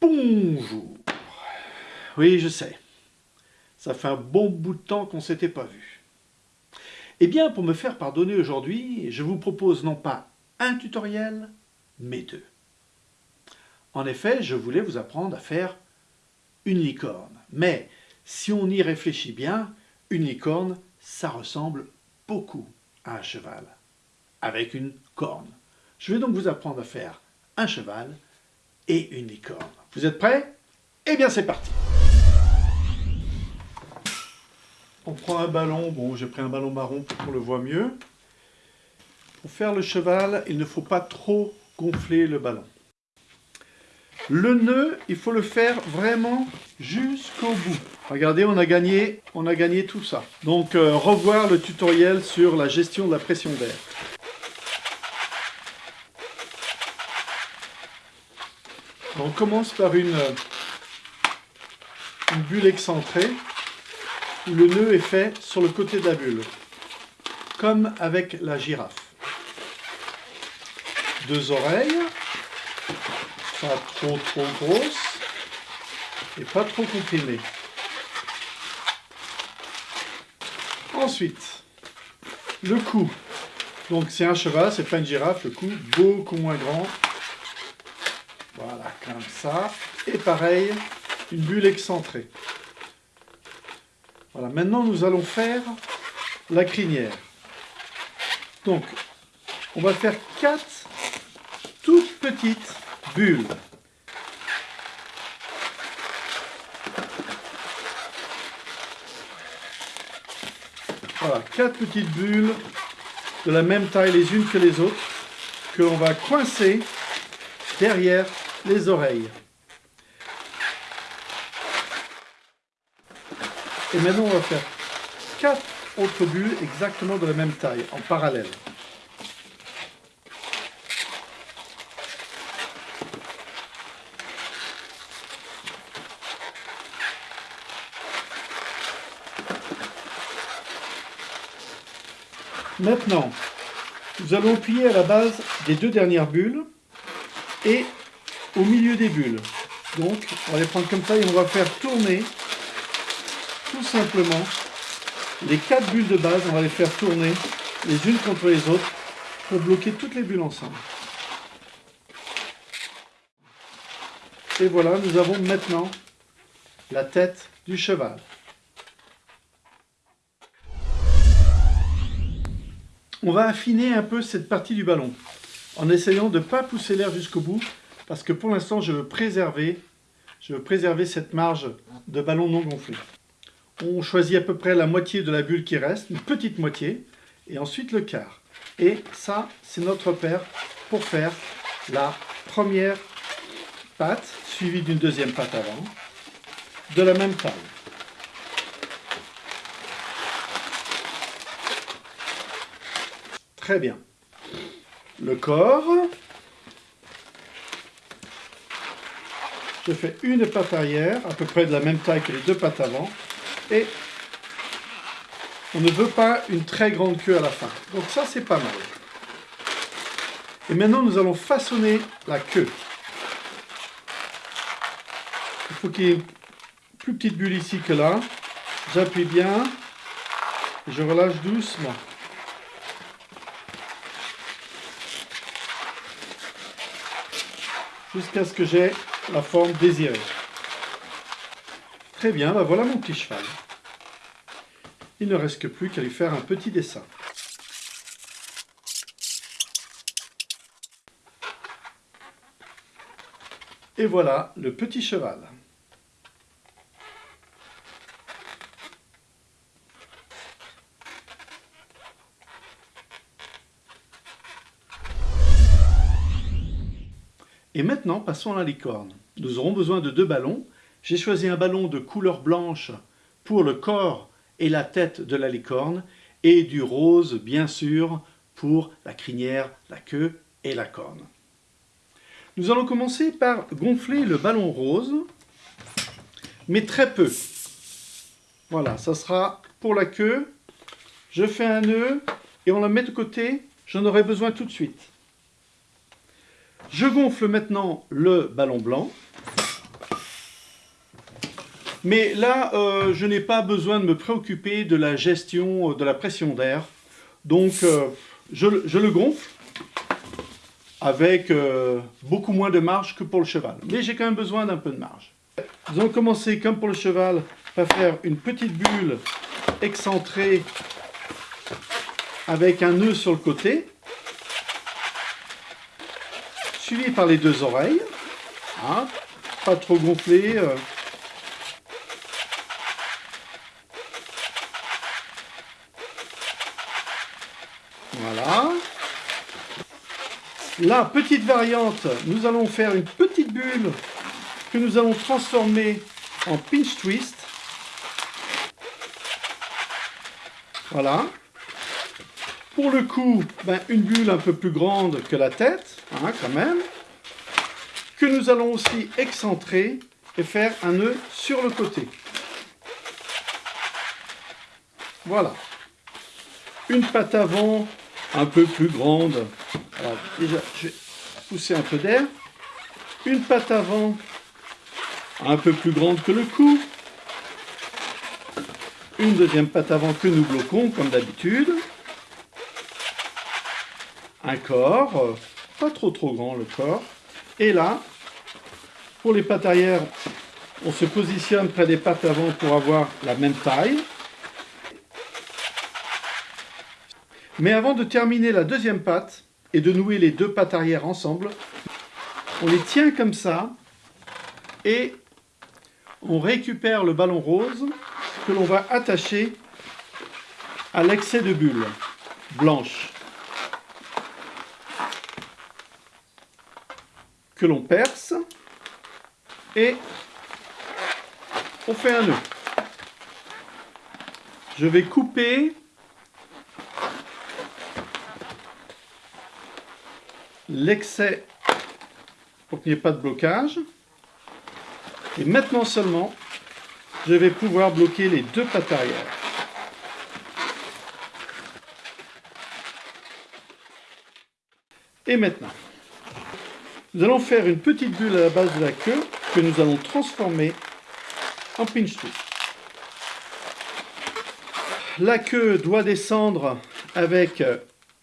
Bonjour. Oui, je sais. Ça fait un bon bout de temps qu'on s'était pas vu. Eh bien, pour me faire pardonner aujourd'hui, je vous propose non pas un tutoriel, mais deux. En effet, je voulais vous apprendre à faire une licorne. Mais si on y réfléchit bien, une licorne, ça ressemble beaucoup à un cheval, avec une corne. Je vais donc vous apprendre à faire un cheval et une licorne. Vous êtes prêts? Eh bien c'est parti On prend un ballon, bon j'ai pris un ballon marron pour qu'on le voit mieux. Pour faire le cheval, il ne faut pas trop gonfler le ballon. Le nœud, il faut le faire vraiment jusqu'au bout. Regardez, on a gagné, on a gagné tout ça. Donc, euh, revoir le tutoriel sur la gestion de la pression d'air. On commence par une, une bulle excentrée où le nœud est fait sur le côté de la bulle, comme avec la girafe. Deux oreilles, pas trop trop grosses et pas trop comprimées. Ensuite, le cou. Donc c'est un cheval, c'est pas une girafe, le cou beaucoup moins grand comme ça. Et pareil, une bulle excentrée. Voilà, maintenant nous allons faire la crinière. Donc, on va faire quatre toutes petites bulles. Voilà, quatre petites bulles de la même taille les unes que les autres que l'on va coincer derrière les oreilles. Et maintenant, on va faire quatre autres bulles exactement de la même taille, en parallèle. Maintenant, nous allons plier à la base des deux dernières bulles et au milieu des bulles. Donc, on va les prendre comme ça et on va faire tourner tout simplement les quatre bulles de base, on va les faire tourner les unes contre les autres pour bloquer toutes les bulles ensemble. Et voilà, nous avons maintenant la tête du cheval. On va affiner un peu cette partie du ballon en essayant de ne pas pousser l'air jusqu'au bout parce que pour l'instant, je veux préserver, je veux préserver cette marge de ballon non gonflé. On choisit à peu près la moitié de la bulle qui reste, une petite moitié, et ensuite le quart. Et ça, c'est notre repère pour faire la première pâte, suivie d'une deuxième pâte avant, de la même taille. Très bien. Le corps, je fais une patte arrière, à peu près de la même taille que les deux pattes avant, et on ne veut pas une très grande queue à la fin. Donc ça, c'est pas mal. Et maintenant, nous allons façonner la queue. Il faut qu'il y ait plus petite bulle ici que là. J'appuie bien, je relâche doucement. Jusqu'à ce que j'ai la forme désirée. Très bien, ben voilà mon petit cheval. Il ne reste plus qu'à lui faire un petit dessin. Et voilà le petit cheval. Et maintenant, passons à la licorne. Nous aurons besoin de deux ballons. J'ai choisi un ballon de couleur blanche pour le corps et la tête de la licorne et du rose, bien sûr, pour la crinière, la queue et la corne. Nous allons commencer par gonfler le ballon rose, mais très peu. Voilà, ça sera pour la queue. Je fais un nœud et on la met de côté J'en aurai besoin tout de suite. Je gonfle maintenant le ballon blanc. Mais là, euh, je n'ai pas besoin de me préoccuper de la gestion de la pression d'air. Donc, euh, je, le gonfle avec euh, beaucoup moins de marge que pour le cheval. Mais j'ai quand même besoin d'un peu de marge. Nous allons commencer, comme pour le cheval, par faire une petite bulle excentrée avec un nœud sur le côté, suivi par les deux oreilles. Hein, pas trop gonflé. Euh. Voilà. La petite variante, nous allons faire une petite bulle que nous allons transformer en pinch twist. Voilà. Pour le coup, ben, une bulle un peu plus grande que la tête, hein, quand même, que nous allons aussi excentrer et faire un nœud sur le côté. Voilà. Une patte avant un peu plus grande. Alors déjà, je vais pousser un peu d'air. Une patte avant un peu plus grande que le cou. Une deuxième patte avant que nous bloquons comme d'habitude un corps, euh, pas trop trop grand le corps. Et là, pour les pattes arrière, on se positionne près des pattes avant pour avoir la même taille. Mais avant de terminer la deuxième patte et de nouer les deux pattes arrière ensemble, on les tient comme ça et on récupère le ballon rose que l'on va attacher à l'excès de bulle blanche. que l'on perce et on fait un nœud. Je vais couper l'excès pour qu'il n'y ait pas de blocage. Et maintenant seulement, je vais pouvoir bloquer les deux pattes arrière. Et maintenant, nous allons faire une petite bulle à la base de la queue que nous allons transformer en pinch twist. La queue doit descendre avec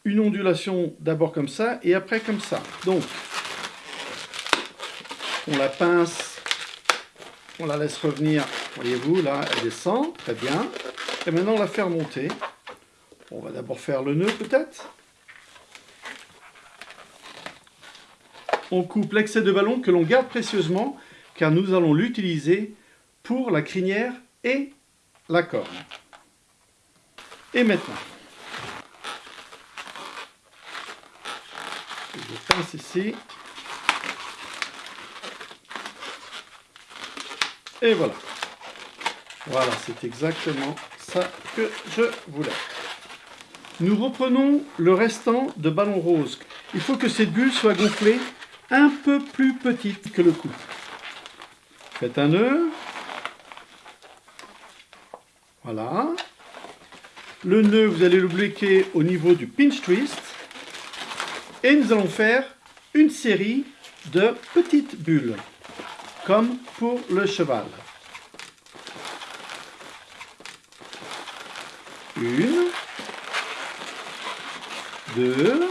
une ondulation d'abord comme ça et après comme ça. Donc, on la pince, on la laisse revenir, voyez-vous, là, elle descend, très bien. Et maintenant, on la fait remonter. On va d'abord faire le nœud peut-être. on coupe l'excès de ballon que l'on garde précieusement car nous allons l'utiliser pour la crinière et la corne. Et maintenant, pince ici. Et voilà. Voilà, c'est exactement ça que je voulais. Nous reprenons le restant de ballon rose. Il faut que cette bulle soit gonflée un peu plus petite que le cou. Faites un nœud. Voilà. Le nœud, vous allez le bloquer au niveau du pinch twist. Et nous allons faire une série de petites bulles, comme pour le cheval. Une, deux,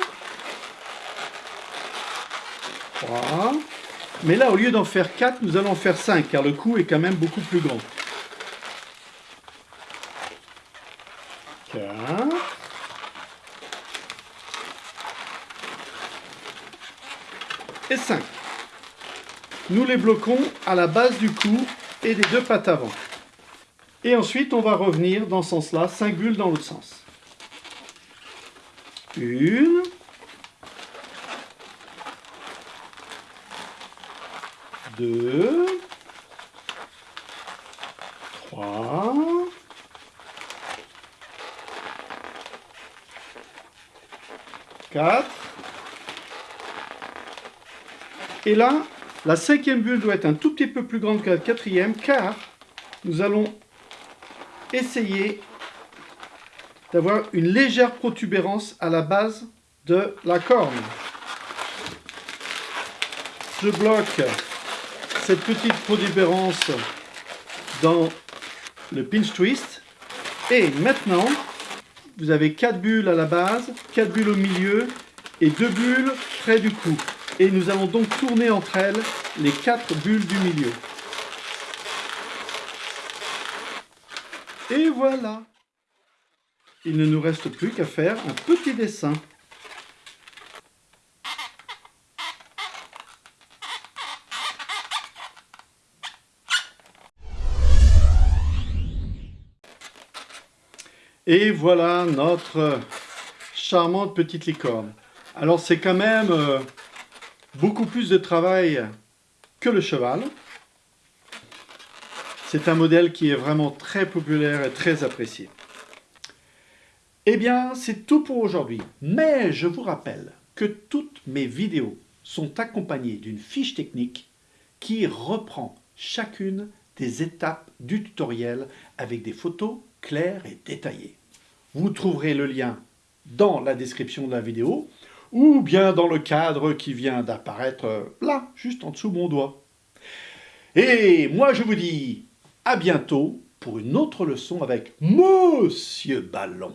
Mais là, au lieu d'en faire 4, nous allons en faire 5, car le coup est quand même beaucoup plus grand. 4. Et 5. Nous les bloquons à la base du cou et des deux pattes avant. Et ensuite, on va revenir dans ce sens-là, 5 bulles dans l'autre sens. Une. 2, 3, 4, et là, la cinquième bulle doit être un tout petit peu plus grande que la quatrième, car nous allons essayer d'avoir une légère protubérance à la base de la corne. Je bloque cette petite protubérance dans le pinch twist. Et maintenant, vous avez 4 bulles à la base, 4 bulles au milieu et 2 bulles près du cou. Et nous allons donc tourner entre elles les 4 bulles du milieu. Et voilà Il ne nous reste plus qu'à faire un petit dessin. Et voilà notre charmante petite licorne. Alors c'est quand même euh, beaucoup plus de travail que le cheval. C'est un modèle qui est vraiment très populaire et très apprécié. Eh bien, c'est tout pour aujourd'hui. Mais je vous rappelle que toutes mes vidéos sont accompagnées d'une fiche technique qui reprend chacune des étapes du tutoriel avec des photos claires et détaillées. Vous trouverez le lien dans la description de la vidéo ou bien dans le cadre qui vient d'apparaître là, juste en dessous de mon doigt. Et moi je vous dis à bientôt pour une autre leçon avec Monsieur Ballon.